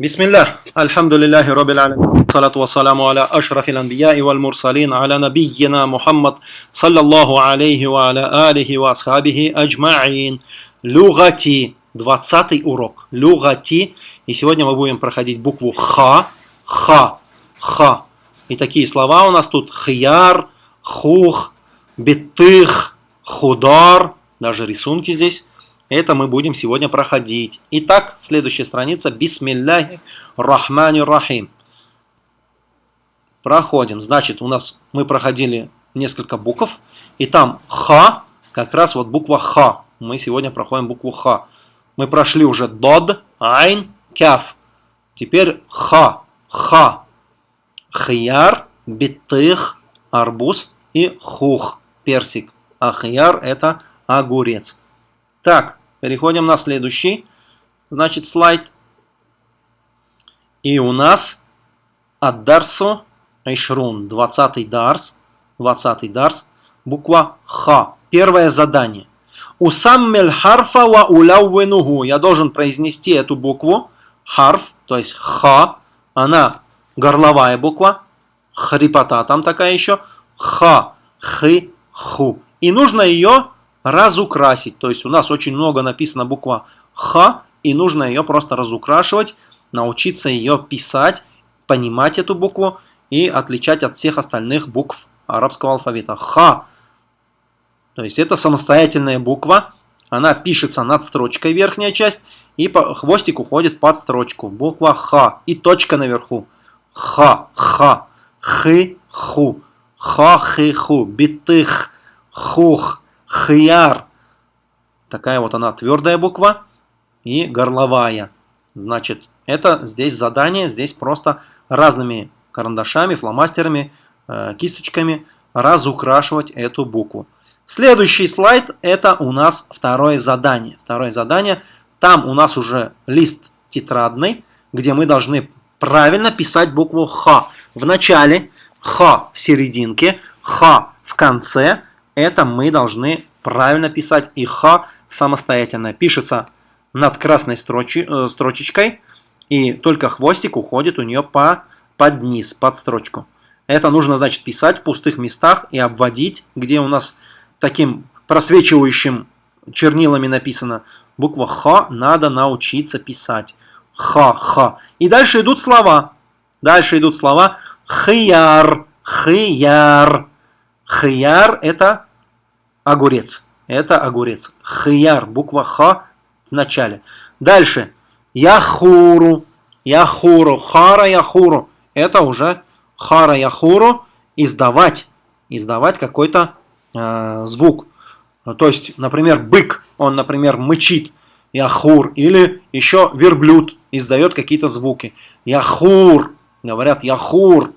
بسم الله الحمد لله رب العالمين والصلاة والسلام على أشرف الأنبياء والمرسلين على نبينا محمد صلى الله عليه وعلى آله وأصحابه أجمعين لغتي 20 урок лугати и сегодня мы будем проходить букву ха ха ха и такие слова у нас тут хияр хух битых худар даже рисунки здесь Это мы будем сегодня проходить. Итак, следующая страница. Бисмилляхи рахмани рахим. Проходим. Значит, у нас мы проходили несколько букв. И там ха, как раз вот буква ха. Мы сегодня проходим букву ха. Мы прошли уже дод, айн, кяф. Теперь ха, ха. Хияр, битых, арбуз и хух, персик. А хияр это огурец. Так, переходим на следующий, значит, слайд. И у нас от Дарсу Айшрун, 20 Дарс, 20 Дарс, буква Х. Первое задание. Усаммель харфа ва уляуэнугу. Я должен произнести эту букву, харф, то есть Х. Она горловая буква, хрипота там такая еще. Х, хы, ху. И нужно ее разукрасить. То есть у нас очень много написано буква Х, и нужно ее просто разукрашивать, научиться ее писать, понимать эту букву и отличать от всех остальных букв арабского алфавита. Х. То есть это самостоятельная буква, она пишется над строчкой верхняя часть, и хвостик уходит под строчку. Буква Х и точка наверху. Х, Х, Хы, Ху, Ха, Хы, Ху, Битых, Хух, Хияр. Такая вот она твердая буква и горловая. Значит, это здесь задание, здесь просто разными карандашами, фломастерами, э, кисточками разукрашивать эту букву. Следующий слайд это у нас второе задание. Второе задание, там у нас уже лист тетрадный, где мы должны правильно писать букву Х. В начале, Х в серединке, Х в конце, это мы должны правильно писать. И Х самостоятельно пишется над красной строчи, э, строчечкой. И только хвостик уходит у нее по, под низ, под строчку. Это нужно, значит, писать в пустых местах и обводить, где у нас таким просвечивающим чернилами написано. Буква Х надо научиться писать. Х-х. И дальше идут слова. Дальше идут слова хияр, хияр. Хияр это огурец. Это огурец. Хияр, буква Х в начале. Дальше. Яхуру. Яхуру. Хара яхуру. Это уже хара яхуру. Издавать. Издавать какой-то э, звук. То есть, например, бык, он, например, мычит. Яхур. Или еще верблюд издает какие-то звуки. Яхур. Говорят яхур.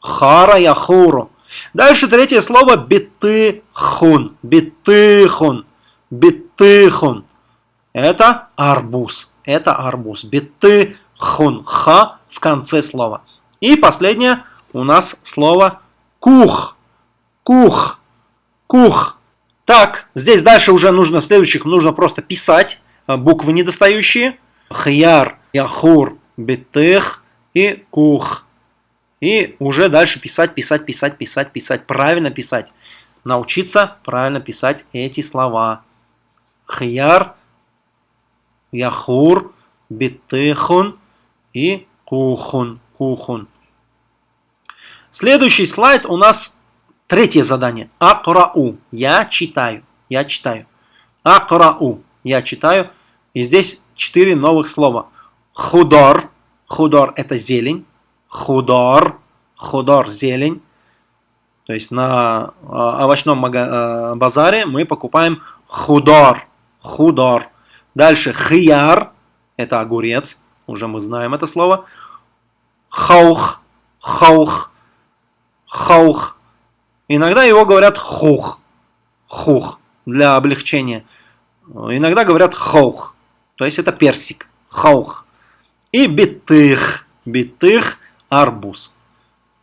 Хара яхуру. Дальше третье слово битыхун. Битыхун. Битыхун. Это арбуз. Это арбуз. Битыхун. Ха в конце слова. И последнее у нас слово кух. Кух. Кух. Так, здесь дальше уже нужно, следующих нужно просто писать а, буквы недостающие. Хьяр, яхур, битых и кух. И уже дальше писать, писать, писать, писать, писать, правильно писать. Научиться правильно писать эти слова. Хияр, яхур, битыхун и кухун. кухун. Следующий слайд у нас третье задание. Акрау. Я читаю. Я читаю. Акрау. Я читаю. И здесь четыре новых слова. Худор. Худор это зелень худор, худор, зелень. То есть на а, овощном а, базаре мы покупаем худор, худор. Дальше хияр, это огурец, уже мы знаем это слово. Хаух, хаух, хаух. Иногда его говорят хух, хух, для облегчения. Иногда говорят хаух, то есть это персик, хаух. И битых, битых арбуз.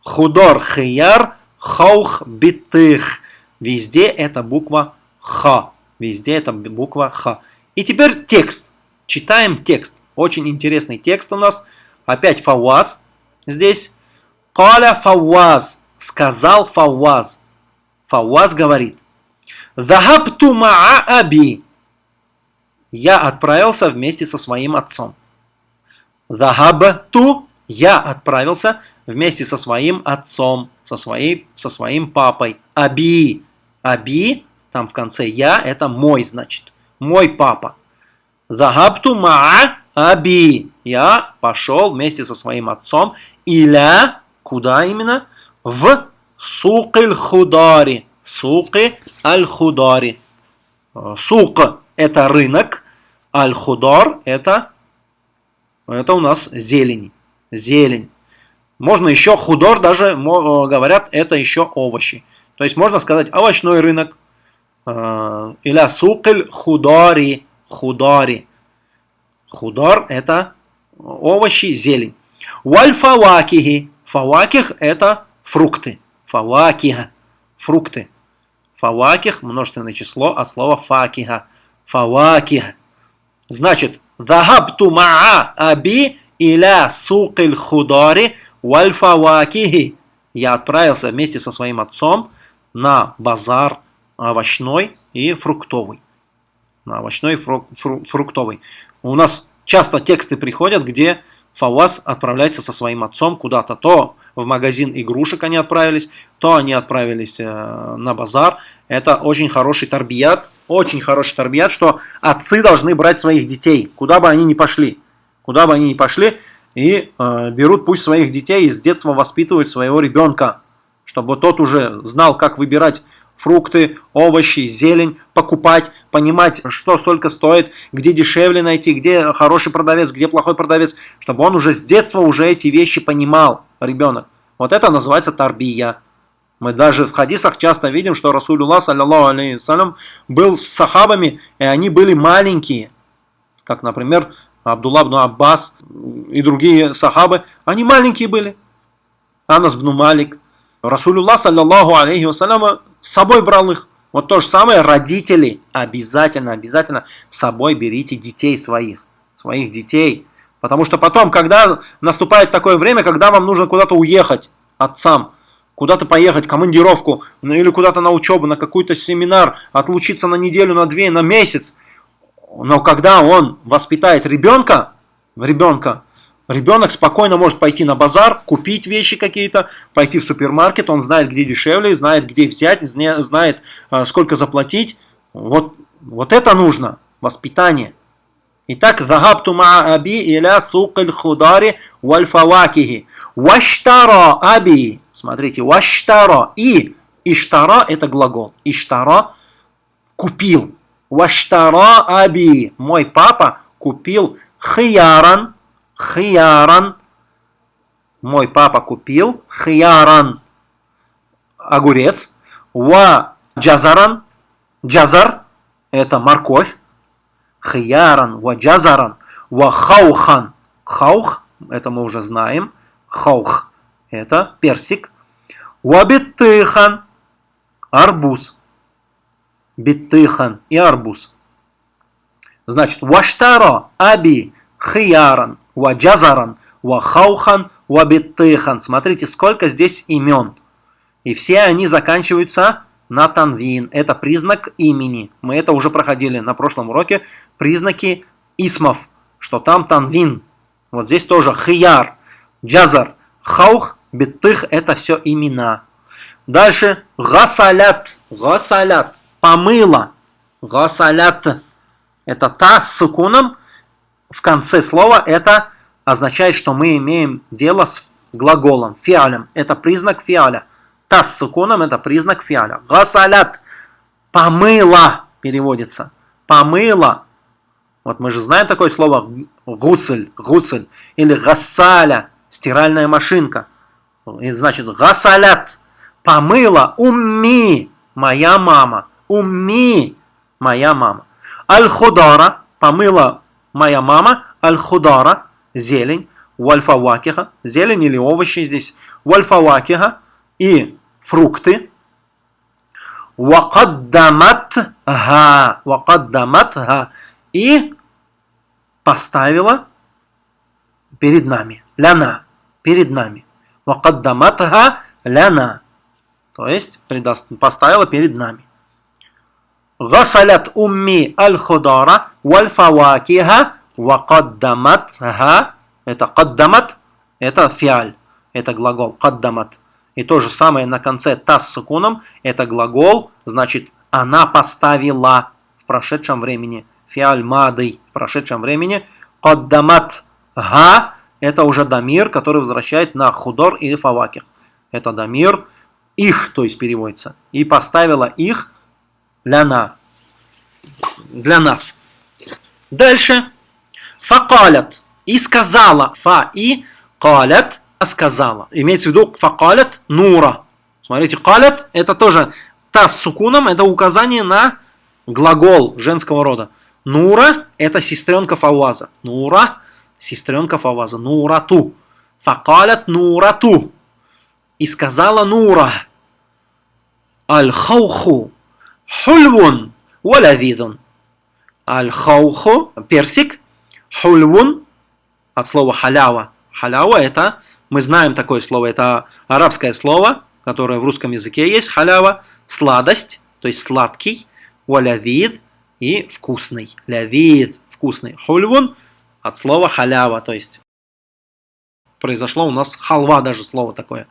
Худор хияр хаух битых. Везде это буква Х. Везде это буква Х. И теперь текст. Читаем текст. Очень интересный текст у нас. Опять фауаз здесь. Каля фауаз. Сказал фауаз. Фауаз говорит. Захабту маа аби. Я отправился вместе со своим отцом. Захабту. Я отправился вместе со своим отцом, со, своей, со своим папой. Аби. Аби, там в конце я, это мой, значит. Мой папа. Захабту маа аби. Я пошел вместе со своим отцом. Иля, куда именно? В сукиль худари. Суки аль-худари. Сук – это рынок, аль-худар – это, это у нас зелень. Зелень. Можно еще худор, даже говорят, это еще овощи. То есть можно сказать овощной рынок. Или сукель худари. Худари. Худар – это овощи, зелень. Валь фавакихи. Фаваких – это фрукты. Фавакиха – фрукты. Фаваких – множественное число от слова факиха. Фаваких. Значит, Захабту маа аби иля сукиль худари валь фавакихи. Я отправился вместе со своим отцом на базар овощной и фруктовый. На овощной и фру фру фруктовый. У нас часто тексты приходят, где Фаваз отправляется со своим отцом куда-то. То в магазин игрушек они отправились, то они отправились э, на базар. Это очень хороший торбият, очень хороший торбият, что отцы должны брать своих детей, куда бы они ни пошли. Куда бы они ни пошли, и э, берут пусть своих детей и с детства воспитывают своего ребенка, чтобы тот уже знал, как выбирать фрукты, овощи, зелень, покупать, понимать, что столько стоит, где дешевле найти, где хороший продавец, где плохой продавец, чтобы он уже с детства уже эти вещи понимал, ребенок. Вот это называется тарбия. Мы даже в хадисах часто видим, что Расулюллах, саллиллаху алейхи был с сахабами, и они были маленькие. Как, например, Абдулла ибн Аббас и другие сахабы, они маленькие были. Анас ибн Малик. Расулюллах, саллиллаху алейхи вассалям, с собой брал их. Вот то же самое, родители, обязательно, обязательно с собой берите детей своих, своих детей. Потому что потом, когда наступает такое время, когда вам нужно куда-то уехать отцам, куда-то поехать, командировку, ну, или куда-то на учебу, на какой-то семинар, отлучиться на неделю, на две, на месяц. Но когда он воспитает ребенка, ребенка, Ребенок спокойно может пойти на базар, купить вещи какие-то, пойти в супермаркет, он знает, где дешевле, знает, где взять, знает, а, сколько заплатить. Вот, вот это нужно, воспитание. Итак, «Захабту аби иля сукаль худари валь фавакихи». «Ваштара аби». Смотрите, «ваштара» и «иштара» – это глагол. «Иштара» – купил. «Ваштара аби». Мой папа купил хияран – хияран. Мой папа купил хияран. Огурец. Ва джазаран. Джазар. Это морковь. Хияран. Ва джазаран. Ва хаухан. Хаух. Это мы уже знаем. Хаух. Это персик. Ва биттыхан. Арбуз. Биттыхан и арбуз. Значит, ваштаро аби хияран ва джазаран, ва хаухан, ва биттыхан. Смотрите, сколько здесь имен. И все они заканчиваются на танвин. Это признак имени. Мы это уже проходили на прошлом уроке. Признаки исмов, что там танвин. Вот здесь тоже хияр, джазар, хаух, биттых – это все имена. Дальше гасалят, гасалят, помыла, гасалят. Это та с сукуном, в конце слова, это означает, что мы имеем дело с глаголом, фиалем. Это признак фиаля. Тас с суконом это признак фиаля. Гасалят. Помыла переводится. Помыла. Вот мы же знаем такое слово гусль, гусль. Или гасаля, стиральная машинка. И значит гасалят. Помыла. Умми. Моя мама. Умми. Моя мама. Аль-худара. Помыла моя мама, аль-худара, зелень, вальфавакиха, зелень или овощи здесь, вальфавакиха и фрукты, вакаддаматха, вакаддаматха и поставила перед нами. ляна, перед нами. Вакаддаматха ляна. То есть поставила перед нами. غسلت أمي الخضار والفواكه وقدمتها это قدمت это фиаль это глагол قدمت и то же самое на конце та с сукуном это глагол значит она поставила в прошедшем времени фиаль мадый в прошедшем времени قدمت га это уже дамир который возвращает на худор и фаваких это дамир их то есть переводится и поставила их ляна. Для нас. Дальше. Факалят. И сказала. Фа и калят. Сказала. Имеется в виду факалят нура. Смотрите, калят это тоже та с сукуном, это указание на глагол женского рода. Нура это сестренка Фаваза. Нура сестренка Фаваза. Нурату. Факалят нурату. И сказала Нура. Аль-хауху Хульвун валявидун. Аль-хауху, персик. Хульвун, от слова халява. Халява это, мы знаем такое слово, это арабское слово, которое в русском языке есть. Халява, сладость, то есть сладкий. Валявид и вкусный. Лявид, вкусный. Хульвун, от слова халява, то есть произошло у нас халва даже слово такое.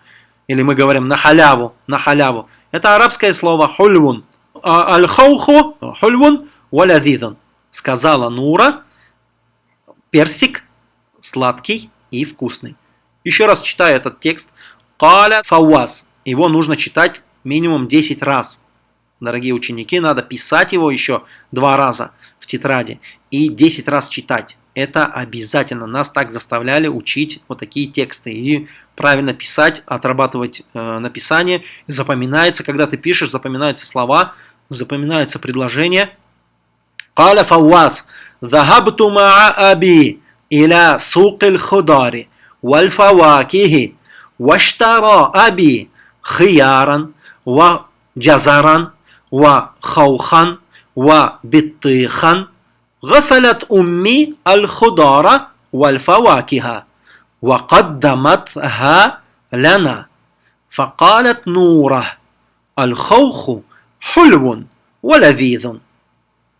Или мы говорим на халяву, на халяву. Это арабское слово хульвун. А, аль-хауху хульвун валядидан. Сказала Нура, персик сладкий и вкусный. Еще раз читаю этот текст. Каля фауаз. Его нужно читать минимум 10 раз. Дорогие ученики, надо писать его еще два раза в тетради и 10 раз читать. Это обязательно. Нас так заставляли учить вот такие тексты. И правильно писать, отрабатывать э, написание. Запоминается, когда ты пишешь, запоминаются слова – запоминаются предложения. قال فواز ذهبت مع أبي إلى سوق الخضار والفواكه واشترى أبي خيارا وجزرا وخوخا وبطيخا غسلت أمي الخضار والفواكه وقدمتها لنا فقالت نوره الخوخ хульвун валявидун.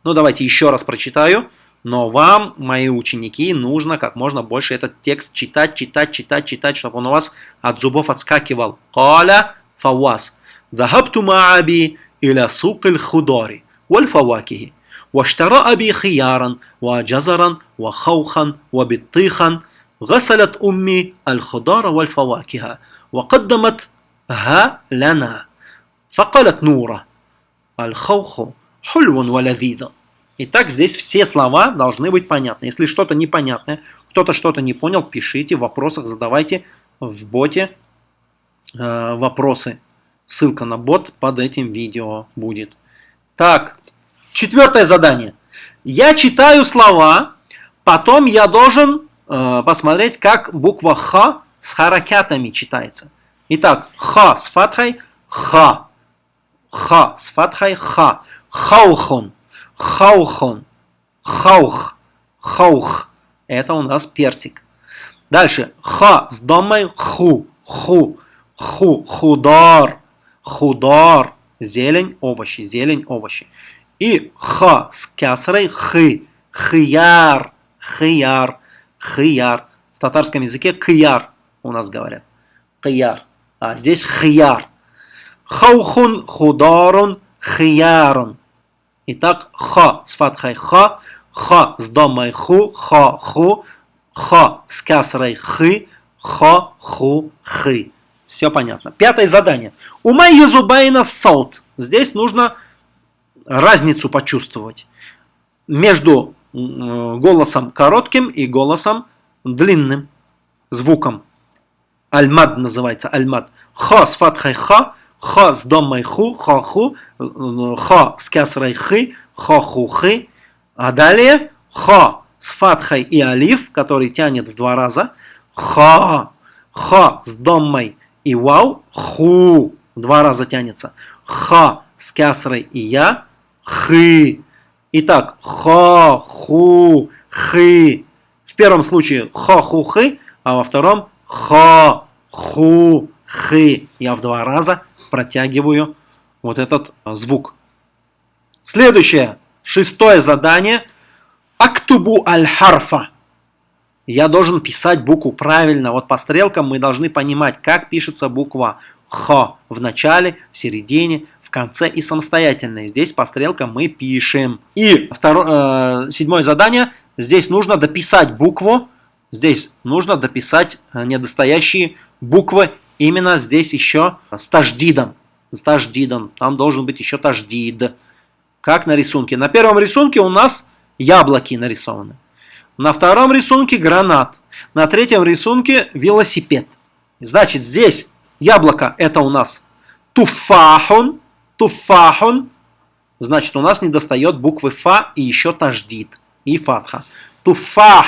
Ну, давайте еще раз прочитаю. Но вам, мои ученики, нужно как можно больше этот текст читать, читать, читать, читать, чтобы он у вас от зубов отскакивал. Каля фавас. ذهبت مع أبي إلى سوق الخضار والفواكه واشترى أبي خيارا وجزرا وخوخا وبطيخا غسلت أمي الخضار والفواكه وقدمتها لنا فقالت نورة Аль-хауху хульвун валявида. Итак, здесь все слова должны быть понятны. Если что-то непонятное, кто-то что-то не понял, пишите в вопросах, задавайте в боте э, вопросы. Ссылка на бот под этим видео будет. Так, четвертое задание. Я читаю слова, потом я должен э, посмотреть, как буква Х с харакятами читается. Итак, Х с фатхой, Х ха с фатхой ха. Хаухун, хаухун, хаух, хаух. Это у нас персик. Дальше. Ха с домой ху, ху, ху, худар, худар. Зелень, овощи, зелень, овощи. И ха с кясрой хы, хияр, хияр, хияр. В татарском языке кияр у нас говорят. Кияр. А здесь хияр. Хаухун хударун хиярун. Итак, ха с фатхой ха, ха с домой ху, ха ху, ха с касрой хы, ха ху хы. Все понятно. Пятое задание. Умай езубайна саут. Здесь нужно разницу почувствовать между голосом коротким и голосом длинным звуком. Альмад называется, альмад. Ха с фатхой ха, Ха с домой ху, ха ху, ха с кясрой хы, ха ху хы. А далее ха с фатхой и алиф, который тянет в два раза. Ха, ха с домой и вау, ху, два раза тянется. Ха с кясрой и я, хы. Итак, ха, ху, хы. В первом случае ха, ху, хы, а во втором ха, ху, хы. Я в два раза протягиваю вот этот звук. Следующее, шестое задание. Актубу аль-харфа. Я должен писать букву правильно. Вот по стрелкам мы должны понимать, как пишется буква Х в начале, в середине, в конце и самостоятельно. Здесь по стрелкам мы пишем. И второе, э, седьмое задание. Здесь нужно дописать букву. Здесь нужно дописать э, недостоящие буквы. Именно здесь еще с таждидом. С таждидом. Там должен быть еще таждид. Как на рисунке. На первом рисунке у нас яблоки нарисованы. На втором рисунке гранат. На третьем рисунке велосипед. Значит, здесь яблоко это у нас туфахун. Туфахун. Значит, у нас не достает буквы фа и еще таждид. И фатха. Туфах.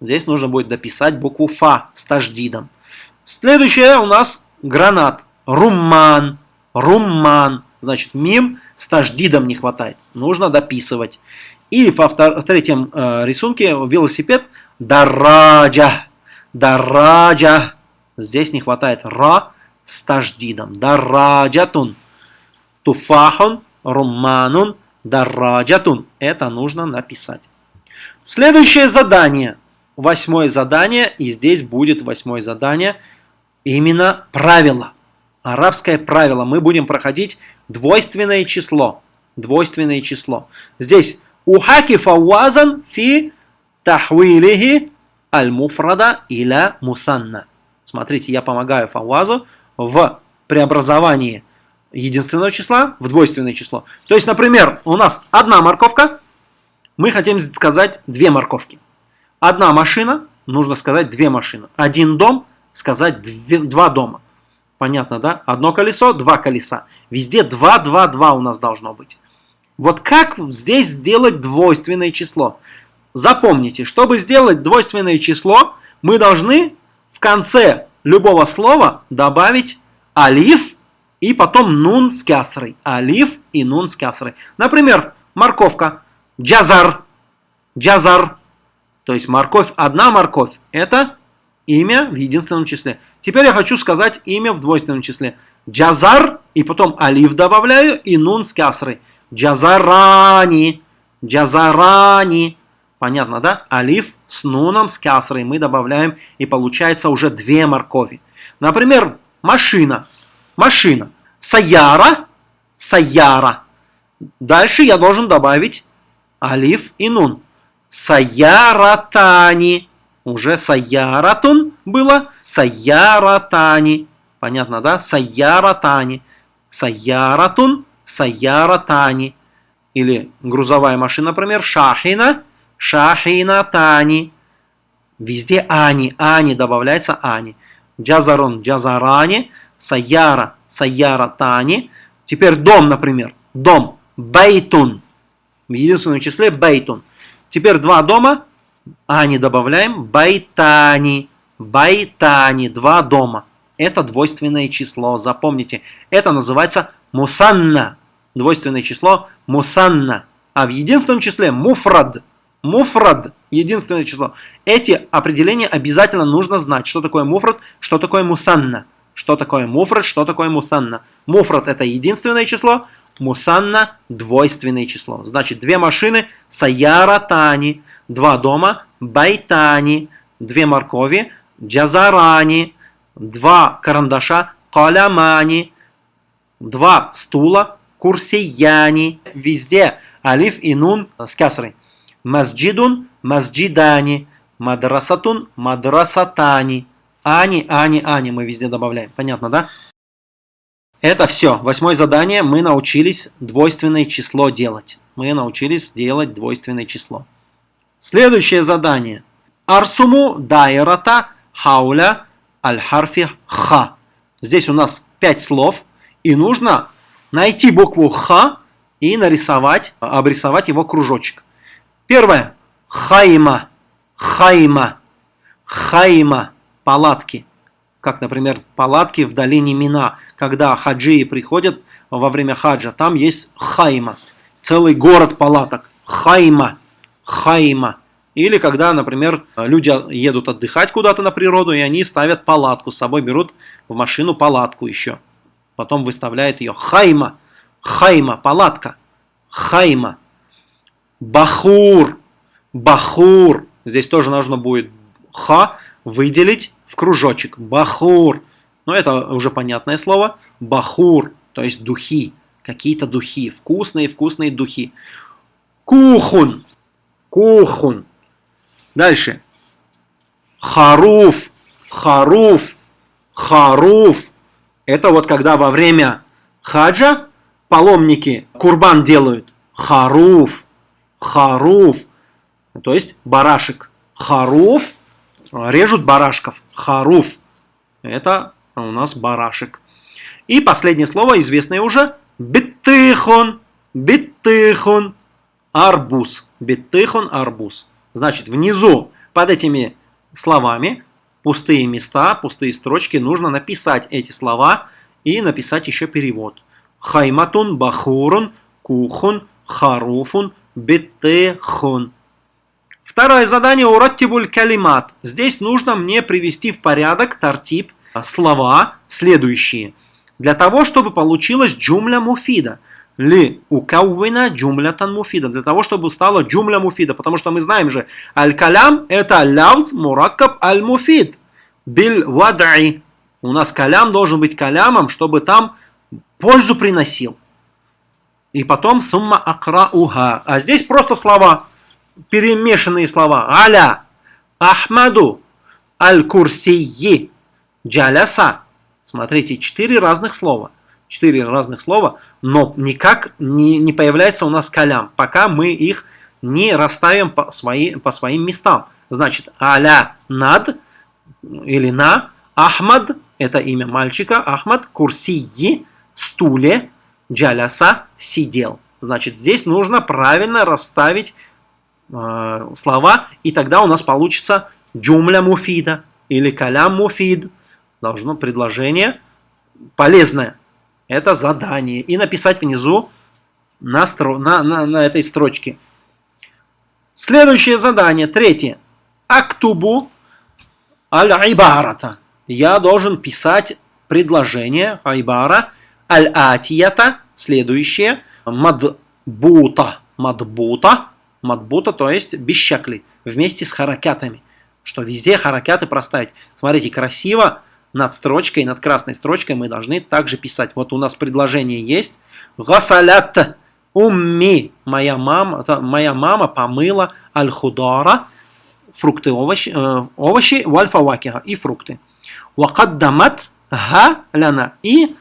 Здесь нужно будет дописать букву фа с таждидом. Следующее у нас гранат. Румман. Румман. Значит, мим с таждидом не хватает. Нужно дописывать. И в третьем э, рисунке велосипед дараджа. Дараджа. Здесь не хватает ра с таждидом. Дараджатун. Туфахун, румманун, дараджатун. Это нужно написать. Следующее задание. Восьмое задание. И здесь будет восьмое задание. Именно правило. Арабское правило. Мы будем проходить двойственное число. Двойственное число. Здесь ухаки фауазан фи тахвилихи аль-муфрада иля мусанна. Смотрите, я помогаю фауазу в преобразовании единственного числа в двойственное число. То есть, например, у нас одна морковка, мы хотим сказать две морковки. Одна машина, нужно сказать две машины. Один дом, сказать две, два дома. Понятно, да? Одно колесо, два колеса. Везде 2, 2, 2 у нас должно быть. Вот как здесь сделать двойственное число? Запомните, чтобы сделать двойственное число, мы должны в конце любого слова добавить алиф и потом нун с кясрой. Алиф и нун с кясрой. Например, морковка. Джазар. Джазар. То есть морковь, одна морковь. Это имя в единственном числе. Теперь я хочу сказать имя в двойственном числе. Джазар, и потом алиф добавляю, и нун с кясрой. Джазарани. Джазарани. Понятно, да? Алиф с нуном, с кясрой мы добавляем, и получается уже две моркови. Например, машина. Машина. Саяра. Саяра. Дальше я должен добавить алиф и нун. Саяратани. Уже саяратун было. Саяратани. Понятно, да? Саяратани. Саяратун, саяратани. Или грузовая машина, например, шахина, шахинатани. Везде ани, ани, добавляется ани. Джазарун, джазарани, саяра, саяратани. Теперь дом, например, дом, бейтун. В единственном числе бейтун. Теперь два дома, ани добавляем, байтани, байтани, два дома. Это двойственное число, запомните. Это называется мусанна. Двойственное число мусанна. А в единственном числе муфрад. Муфрад – единственное число. Эти определения обязательно нужно знать. Что такое муфрад, что такое мусанна. Что такое муфрад, что такое мусанна. Муфрад – это единственное число, мусанна – двойственное число. Значит, две машины – саяратани, два дома – байтани, две моркови – джазарани, два карандаша калямани, два стула курсияни. Везде алиф и нун с касрой. Масджидун, масджидани, мадрасатун, мадрасатани. Ани, ани, ани мы везде добавляем. Понятно, да? Это все. Восьмое задание. Мы научились двойственное число делать. Мы научились делать двойственное число. Следующее задание. Арсуму дайрата хауля аль-харфи ха. Здесь у нас пять слов, и нужно найти букву ха и нарисовать, обрисовать его кружочек. Первое. Хайма. Хайма. Хайма. Палатки. Как, например, палатки в долине Мина, когда хаджии приходят во время хаджа. Там есть хайма. Целый город палаток. Хайма. Хайма. Или когда, например, люди едут отдыхать куда-то на природу, и они ставят палатку, с собой берут в машину палатку еще. Потом выставляют ее. Хайма. Хайма. Палатка. Хайма. Бахур. Бахур. Здесь тоже нужно будет ха выделить в кружочек. Бахур. Но это уже понятное слово. Бахур. То есть духи. Какие-то духи. Вкусные-вкусные духи. Кухун. Кухун. Дальше. Харуф. Харуф. Харуф. Это вот когда во время хаджа паломники курбан делают. Харуф. Харуф. То есть барашек. Харуф. Режут барашков. Харуф. Это у нас барашек. И последнее слово, известное уже. Биттыхон. Биттыхон. Арбуз. Биттыхон арбуз. Значит, внизу под этими словами пустые места, пустые строчки, нужно написать эти слова и написать еще перевод. Хайматун, бахурун, кухун, харуфун, биттехун. Второе задание ураттибуль калимат. Здесь нужно мне привести в порядок тартип слова следующие. Для того, чтобы получилось джумля муфида – ли укауина джумлятан муфида. Для того, чтобы стала джумля муфида. Потому что мы знаем же, аль-калям это лявз мураккаб аль-муфид. Бил вадаи. У нас калям должен быть калямом, чтобы там пользу приносил. И потом сумма акрауха. А здесь просто слова, перемешанные слова. Аля, Ахмаду, Аль-Курсии, Джаляса. Смотрите, четыре разных слова четыре разных слова, но никак не, не появляется у нас калям, пока мы их не расставим по, свои, по своим местам. Значит, аля над или на, Ахмад, это имя мальчика, Ахмад, курсии, стуле, джаляса, сидел. Значит, здесь нужно правильно расставить э, слова, и тогда у нас получится джумля муфида или калям муфид. Должно предложение полезное. Это задание. И написать внизу на, стро... на, на, на этой строчке. Следующее задание, третье. Актубу аль-айбарата. Я должен писать предложение айбара аль-атията, следующее, мадбута. Мадбута, мадбута, то есть без вместе с харакятами. Что везде харакяты проставить. Смотрите, красиво над строчкой, над красной строчкой мы должны также писать. Вот у нас предложение есть. Гасалят умми. Моя мама, моя мама помыла аль-худара, фрукты, овощи, э, овощи вальфавакиха и фрукты. Вакаддамат га ляна. И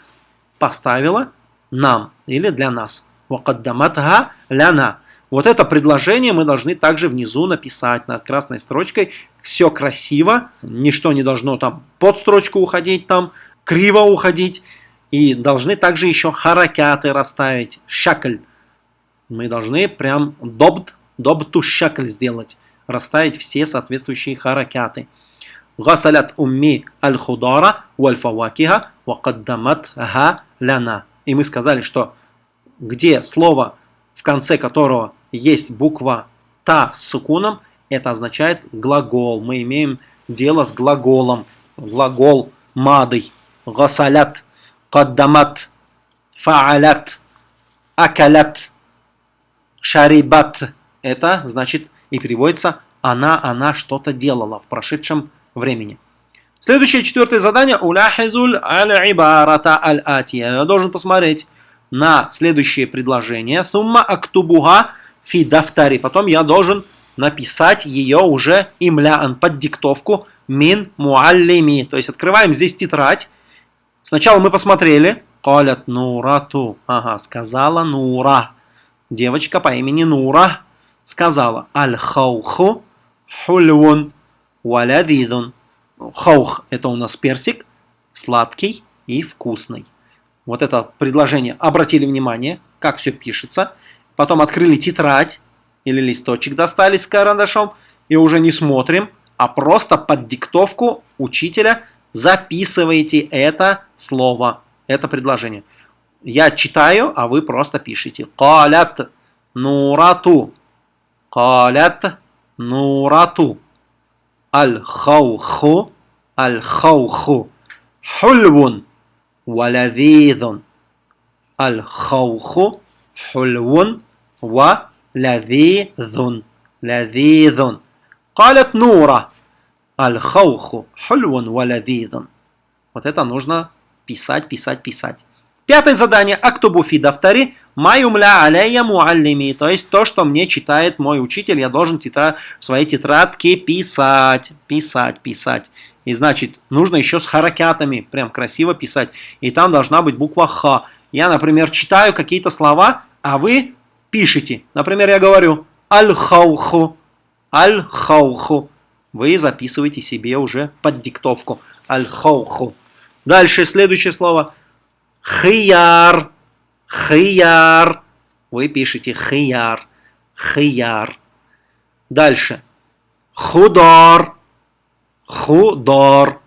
поставила нам или для нас. Вакаддамат га ляна. Вот это предложение мы должны также внизу написать над красной строчкой. Все красиво, ничто не должно там под строчку уходить, там криво уходить. И должны также еще харакяты расставить, шакль. Мы должны прям добт, добту шакль сделать, расставить все соответствующие харакяты. Гасалят умми аль-худара валь-фавакиха вакаддаматха ляна. И мы сказали, что где слово в конце которого есть буква «та» с сукуном, это означает глагол. Мы имеем дело с глаголом. Глагол «мадый», «гасалят», «каддамат», «фаалят», «акалят», «шарибат». Это значит и переводится «она, она что-то делала» в прошедшем времени. Следующее, четвертое задание. «Уляхизуль аль-ибарата аль-атия». Я должен посмотреть на следующее предложение. Сумма актубуга фи дафтари. Потом я должен написать ее уже имляан под диктовку мин муаллими. То есть открываем здесь тетрадь. Сначала мы посмотрели. Калят нурату. Ага, сказала Нура. Девочка по имени Нура сказала. Аль-хауху хульвун валядидун. Хаух это у нас персик, сладкий и вкусный вот это предложение, обратили внимание, как все пишется, потом открыли тетрадь или листочек достали с карандашом и уже не смотрим, а просто под диктовку учителя записываете это слово, это предложение. Я читаю, а вы просто пишите. Калят нурату. Калят нурату. Аль-хауху. Аль-хауху. Хульвун. Валявидун. Аль-хауху. Хульвун. Ва لذيذ قالت نورة الخوخ حلو ولذيذ Вот это нужно писать, писать, писать. Пятое задание. Актубу фи дафтари майумля алейя муаллими. То есть то, что мне читает мой учитель, я должен тетра... в своей тетрадке писать. Писать, писать. И значит, нужно еще с харакятами, прям красиво писать. И там должна быть буква Х. Я, например, читаю какие-то слова, а вы пишете. Например, я говорю аль-хауху, аль-хауху. Вы записываете себе уже под диктовку. Аль-хауху. Дальше следующее слово. Хияр. Хияр. Вы пишете хияр. Хияр. Дальше. Худор. Худор.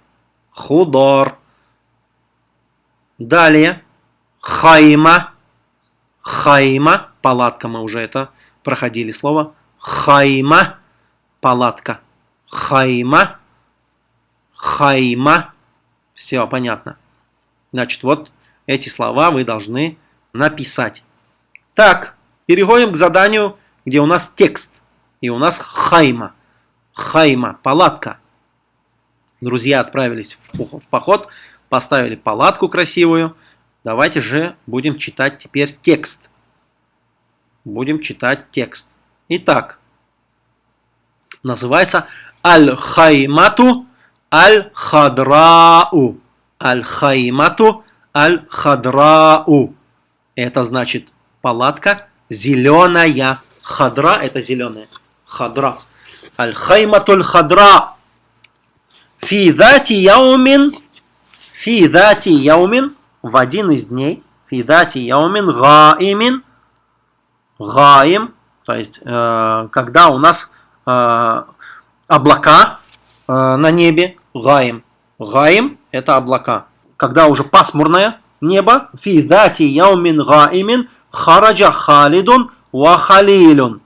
Худор. Далее. Хайма. Хайма. Палатка мы уже это проходили слово. Хайма. Палатка. Хайма. Хайма. Все понятно. Значит, вот эти слова вы должны написать. Так, переходим к заданию, где у нас текст. И у нас хайма. Хайма, палатка. Друзья отправились в поход, поставили палатку красивую. Давайте же будем читать теперь текст. Будем читать текст. Итак, называется Аль-Хаймату Аль-Хадрау. Аль-Хаймату Аль-Хадрау. Это значит палатка зеленая. Хадра это зеленая. Хадра. Аль-Хаймату Аль-Хадра. Фи дати яумин. Фи яумин. В один из дней. Фи дати яумин гаимин. Гаим. То есть, э, когда у нас э, облака Э, на небе гаим. Гаим – это облака. Когда уже пасмурное небо, фи дати яумин гаимин хараджа халидун ва халилун.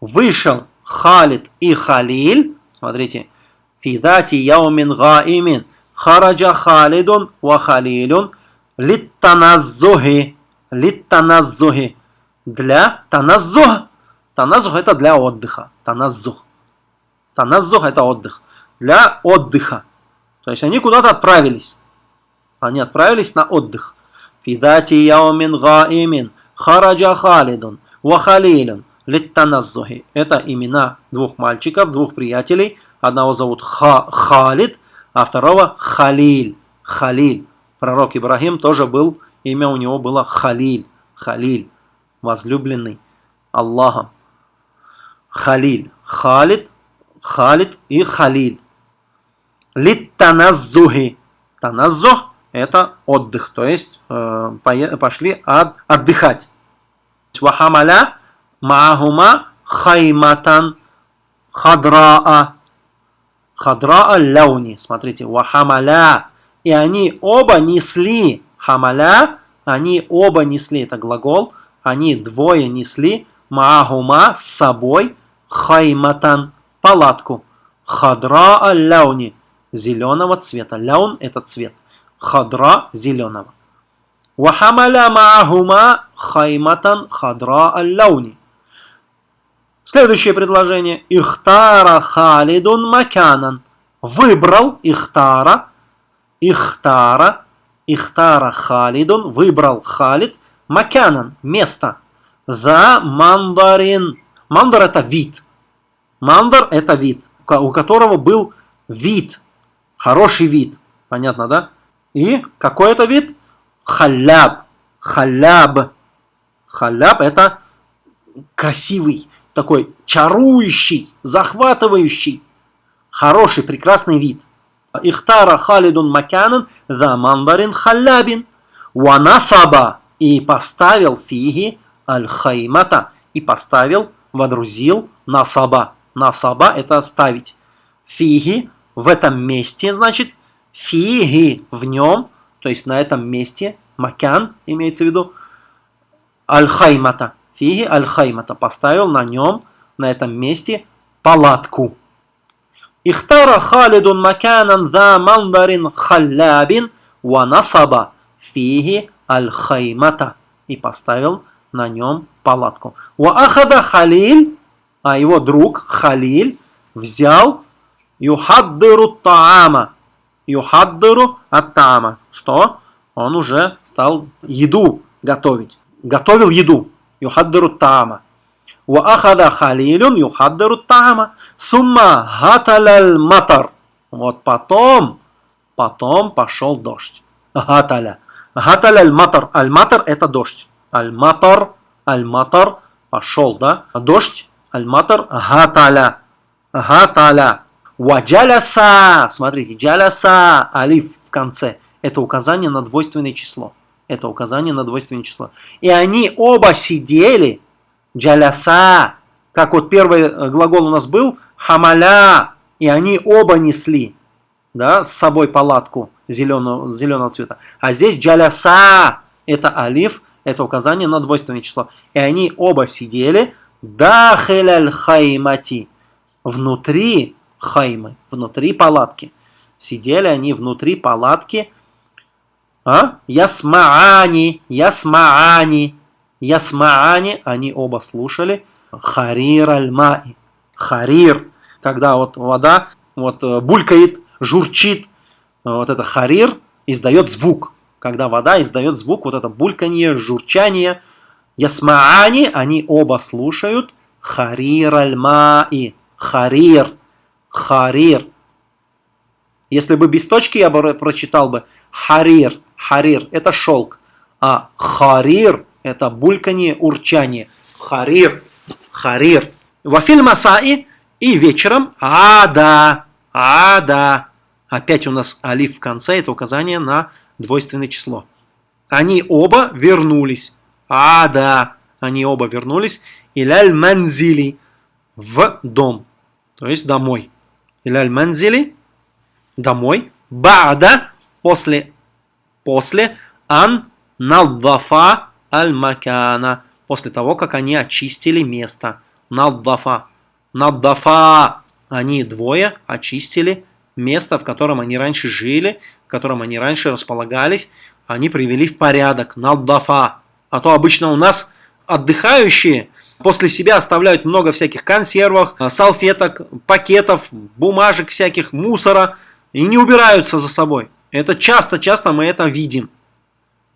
Вышел Халид и Халиль. Смотрите. Фи дати яумин гаимин хараджа халидун ва халилун литтаназзухи. Литтаназзухи. Для таназзух. Таназзух это для отдыха. Таназзух. Таназзух это отдых для отдыха. То есть они куда-то отправились. Они отправились на отдых. Фидати яумин гаимин хараджа халидун ва халилун литтаназзухи. Это имена двух мальчиков, двух приятелей. Одного зовут Ха Халид, а второго Халиль. Халиль. Пророк Ибрахим тоже был, имя у него было Халиль. Халиль. Возлюбленный Аллахом. Халиль. Халид, Халид и Халиль. Литтаназзухи. Таназзух – это отдых, то есть э, пошли от, отдыхать. Вахамаля маахума хайматан хадраа. Хадраа ляуни. Смотрите, вахамаля. И они оба несли. Хамаля, они оба несли, это глагол. Они двое несли маахума с собой хайматан, палатку. Хадраа ляуни зеленого цвета. Ляун – это цвет. Хадра – зеленого. Вахамаля маахума хайматан хадра аль-лауни. Следующее предложение. Ихтара халидун маканан. Выбрал Ихтара. Ихтара. Ихтара халидун. Выбрал Халид. Маканан. Место. За мандарин. Мандар это вид. Мандар это вид, у которого был вид Хороший вид. Понятно, да? И какой это вид? Халяб. Халяб. Халяб это красивый, такой чарующий, захватывающий, хороший, прекрасный вид. Ихтара халидун макянан за мандарин халябин. Ванасаба. И поставил фиги аль-хаймата. И поставил, водрузил насаба. Насаба это ставить. Фиги в этом месте, значит, фиги в нем, то есть на этом месте, макян имеется в виду, аль-хаймата, фиги аль-хаймата, поставил на нем, на этом месте палатку. Ихтара Халидун маканан за мандарин халлябин ва насаба фиги аль-хаймата. И поставил на нем палатку. Ва ахада Халиль, а его друг Халиль взял юхаддыру таама. Юхаддыру от таама. Что? Он уже стал еду готовить. Готовил еду. Юхаддыру таама. Ва ахада халилюн юхаддыру таама. Сумма гаталяль матар. Вот потом, потом пошел дождь. Гаталя. Гаталя аль-матар. Аль-матар это дождь. Аль-матар, аль-матар пошел, да? Дождь, аль-матар, гаталя. Гаталя. Ваджаляса. Смотрите, джаляса, алиф в конце. Это указание на двойственное число. Это указание на двойственное число. И они оба сидели, джаляса, как вот первый э, глагол у нас был, хамаля, и они оба несли да, с собой палатку зеленого, зеленого цвета. А здесь джаляса, это алиф, это указание на двойственное число. И они оба сидели дахеляль хаймати, внутри хаймы, внутри палатки. Сидели они внутри палатки. А? Ясмаани, ясмаани, ясмаани, они оба слушали. Харир аль-маи, харир, когда вот вода вот э, булькает, журчит, вот это харир издает звук. Когда вода издает звук, вот это бульканье, журчание. Ясмаани, они оба слушают. Харир аль-маи, харир, харир. Если бы без точки я бы прочитал бы харир, харир, это шелк. А харир, это бульканье, урчание. Харир, харир. Вафиль масаи и вечером ада, ада. Опять у нас алиф в конце, это указание на двойственное число. Они оба вернулись. Ада, они оба вернулись. Иляль манзили, в дом, то есть домой. Иляль манзили, домой. Баада, после, после, ан наддафа аль макана, после того, как они очистили место. Наддафа. Наддафа, они двое очистили место, в котором они раньше жили, в котором они раньше располагались, они привели в порядок. Наддафа. А то обычно у нас отдыхающие После себя оставляют много всяких консервов, э, салфеток, пакетов, бумажек всяких, мусора и не убираются за собой. Это часто-часто мы это видим.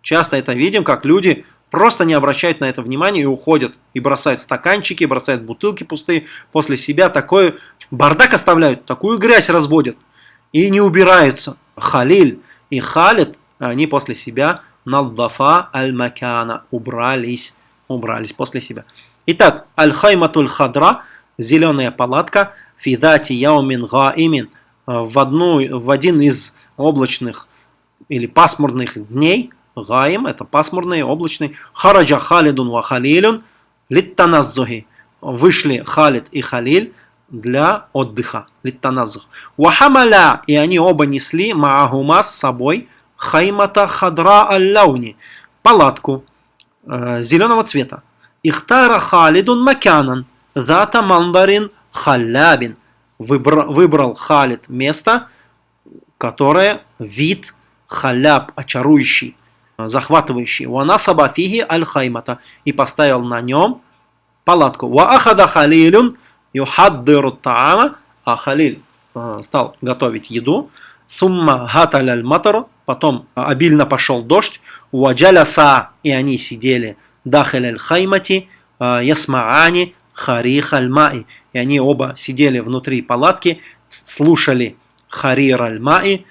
Часто это видим, как люди просто не обращают на это внимания и уходят. И бросают стаканчики, бросают бутылки пустые. После себя такой бардак оставляют, такую грязь разводят. И не убираются. Халиль и Халид, они после себя налдафа аль-макана убрались. Убрались после себя. Итак, аль-хайматуль хадра, зеленая палатка, фидати яумин гаимин, в, одну, в один из облачных или пасмурных дней, гаим, это пасмурный, облачный, хараджа халидун ва халилюн, литтаназзухи, вышли Халид и Халиль для отдыха, литтаназзух. Вахамаля, и они оба несли маагума с собой хаймата хадра аль палатку э, зеленого цвета. Ихтара Халидун Макянан, Зата Мандарин Халябин. Выбрал, выбрал Халид место, которое вид халяб, очарующий, захватывающий. Вана сабафиги аль-хаймата. И поставил на нем палатку. Ва ахада халилюн юхаддиру таама. А Халиль э, стал готовить еду. Сумма гаталь аль-матар. Потом обильно пошел дождь. Уаджаляса. И они сидели дахаль аль-хаймати, ясмаани, харих аль-маи. И они оба сидели внутри палатки, слушали харир аль-маи,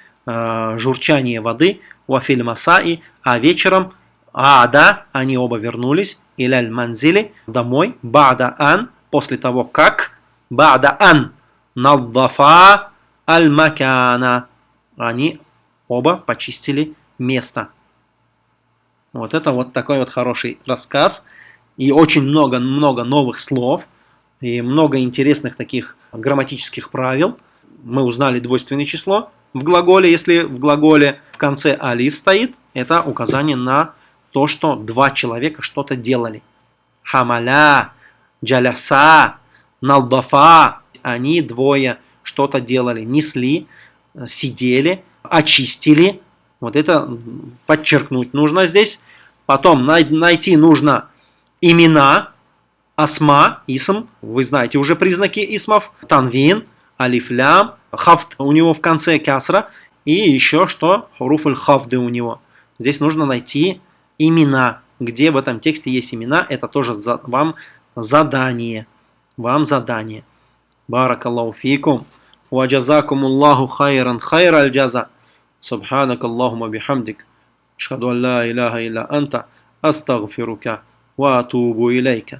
журчание воды, вафиль масаи, а вечером ада, они оба вернулись, иляль манзили, домой, бада ан, после того как, бада ан, наддафа аль-макана, они оба почистили место. Вот это вот такой вот хороший рассказ. И очень много-много новых слов. И много интересных таких грамматических правил. Мы узнали двойственное число в глаголе. Если в глаголе в конце алиф стоит, это указание на то, что два человека что-то делали. Хамаля, джаляса, налдафа. они двое что-то делали, несли, сидели, очистили. Вот это подчеркнуть нужно здесь. Потом найти нужно имена, асма, исм. Вы знаете уже признаки исмов. Танвин, алифлям, хафт у него в конце кясра. И еще что? Хуруфуль хафды у него. Здесь нужно найти имена. Где в этом тексте есть имена, это тоже вам задание. Вам задание. Баракаллаху фикум. وجزاكم الله خيرا خير الجزاء سبحانك اللهم بحمدك أشهد أن لا إله إلا أنت أستغفرك وأتوب إليك